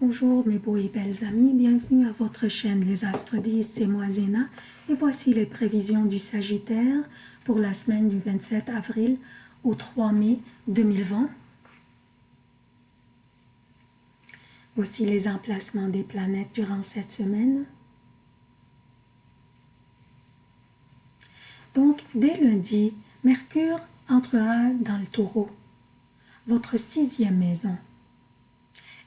Bonjour mes beaux et belles amis, bienvenue à votre chaîne Les Astres 10, c'est moi Zéna et voici les prévisions du Sagittaire pour la semaine du 27 avril au 3 mai 2020. Voici les emplacements des planètes durant cette semaine. Donc, dès lundi, Mercure entrera dans le taureau, votre sixième maison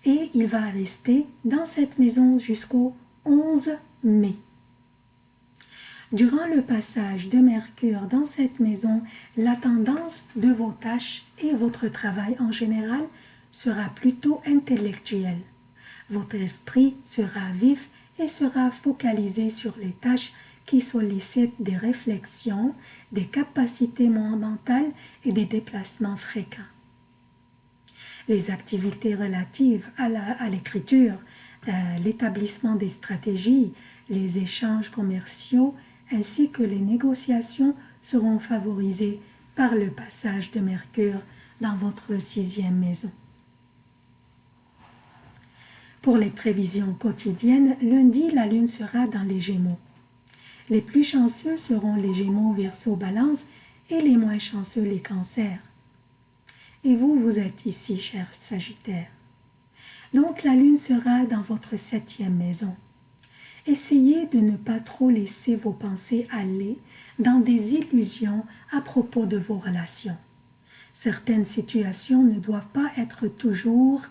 et il va rester dans cette maison jusqu'au 11 mai. Durant le passage de Mercure dans cette maison, la tendance de vos tâches et votre travail en général sera plutôt intellectuelle. Votre esprit sera vif et sera focalisé sur les tâches qui sollicitent des réflexions, des capacités mentales et des déplacements fréquents les activités relatives à l'écriture, euh, l'établissement des stratégies, les échanges commerciaux ainsi que les négociations seront favorisés par le passage de Mercure dans votre sixième maison. Pour les prévisions quotidiennes, lundi, la Lune sera dans les Gémeaux. Les plus chanceux seront les Gémeaux, Verseau, Balance et les moins chanceux les Cancers. Et vous, vous êtes ici, cher Sagittaire. Donc la lune sera dans votre septième maison. Essayez de ne pas trop laisser vos pensées aller dans des illusions à propos de vos relations. Certaines situations ne doivent pas être toujours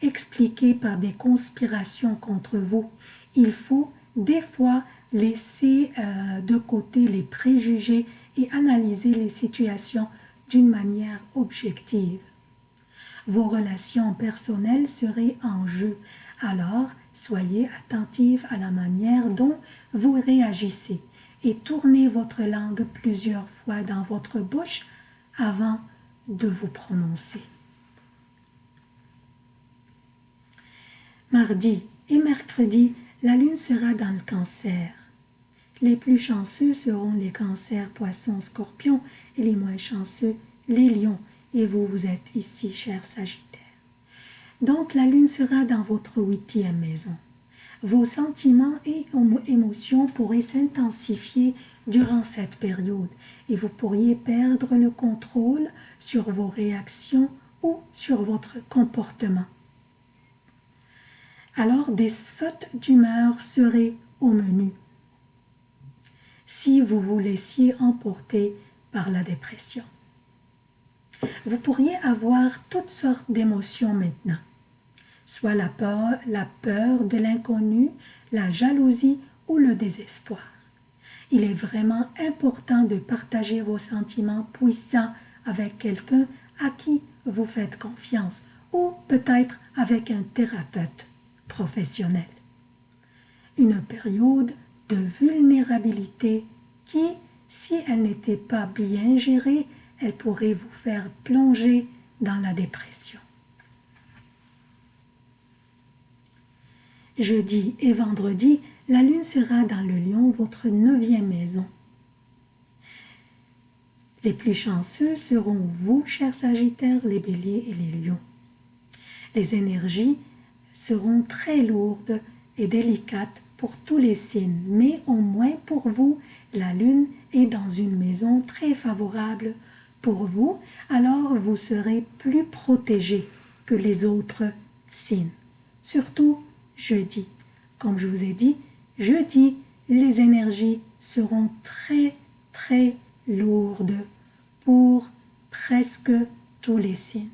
expliquées par des conspirations contre vous. Il faut des fois laisser euh, de côté les préjugés et analyser les situations d'une manière objective. Vos relations personnelles seraient en jeu, alors soyez attentive à la manière dont vous réagissez et tournez votre langue plusieurs fois dans votre bouche avant de vous prononcer. Mardi et mercredi, la lune sera dans le cancer. Les plus chanceux seront les cancers, poissons, scorpions et les moins chanceux, les lions. Et vous, vous êtes ici, cher Sagittaire. Donc la lune sera dans votre huitième maison. Vos sentiments et émotions pourraient s'intensifier durant cette période et vous pourriez perdre le contrôle sur vos réactions ou sur votre comportement. Alors des sautes d'humeur seraient au menu si vous vous laissiez emporter par la dépression. Vous pourriez avoir toutes sortes d'émotions maintenant, soit la peur, la peur de l'inconnu, la jalousie ou le désespoir. Il est vraiment important de partager vos sentiments puissants avec quelqu'un à qui vous faites confiance ou peut-être avec un thérapeute professionnel. Une période de vulnérabilité qui, si elle n'était pas bien gérée, elle pourrait vous faire plonger dans la dépression. Jeudi et vendredi, la lune sera dans le lion, votre neuvième maison. Les plus chanceux seront vous, chers Sagittaires, les béliers et les lions. Les énergies seront très lourdes et délicates pour tous les signes, mais au moins pour vous, la lune est dans une maison très favorable pour vous, alors vous serez plus protégé que les autres signes. Surtout jeudi. Comme je vous ai dit, jeudi, les énergies seront très très lourdes pour presque tous les signes.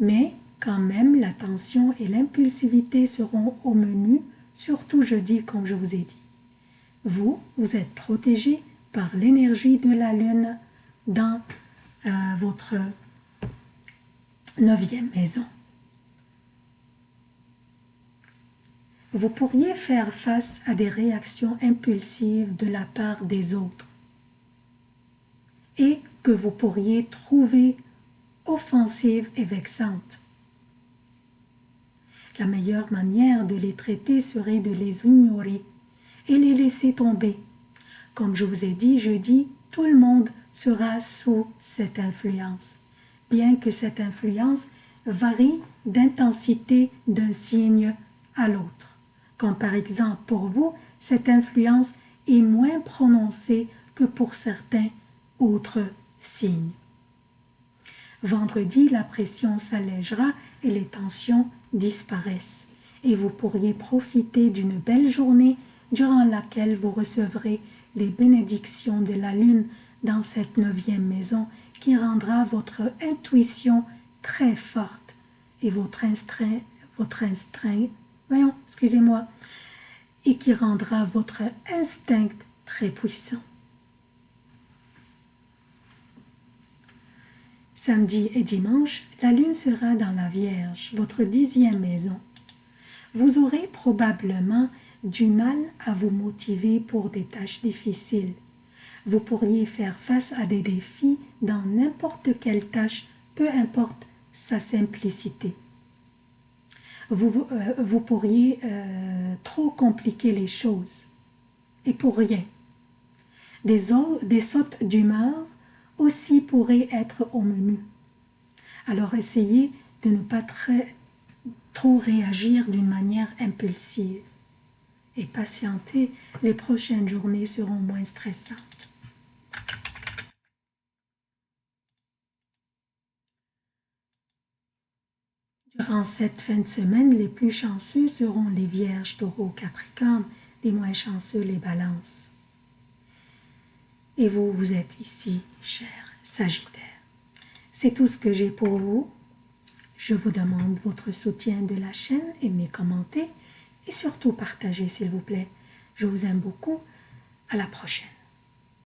Mais quand même, la tension et l'impulsivité seront au menu, surtout jeudi, comme je vous ai dit. Vous, vous êtes protégé par l'énergie de la lune dans euh, votre neuvième maison. Vous pourriez faire face à des réactions impulsives de la part des autres et que vous pourriez trouver offensives et vexantes. La meilleure manière de les traiter serait de les ignorer et les laisser tomber. Comme je vous ai dit jeudi, tout le monde sera sous cette influence, bien que cette influence varie d'intensité d'un signe à l'autre. Comme par exemple pour vous, cette influence est moins prononcée que pour certains autres signes. Vendredi, la pression s'allégera et les tensions disparaissent. Et vous pourriez profiter d'une belle journée durant laquelle vous recevrez les bénédictions de la lune dans cette neuvième maison qui rendra votre intuition très forte et votre instinct, voyons, excusez-moi, et qui rendra votre instinct très puissant. Samedi et dimanche, la lune sera dans la Vierge, votre dixième maison. Vous aurez probablement du mal à vous motiver pour des tâches difficiles. Vous pourriez faire face à des défis dans n'importe quelle tâche, peu importe sa simplicité. Vous, euh, vous pourriez euh, trop compliquer les choses, et pour rien. Des, des sautes d'humeur aussi pourraient être au menu. Alors essayez de ne pas trop réagir d'une manière impulsive et patienter, les prochaines journées seront moins stressantes. Durant cette fin de semaine, les plus chanceux seront les Vierges, Taureaux, Capricorne, les moins chanceux, les Balances. Et vous, vous êtes ici, cher Sagittaire. C'est tout ce que j'ai pour vous. Je vous demande votre soutien de la chaîne, aimez, commentez et surtout partagez s'il vous plaît. Je vous aime beaucoup. À la prochaine.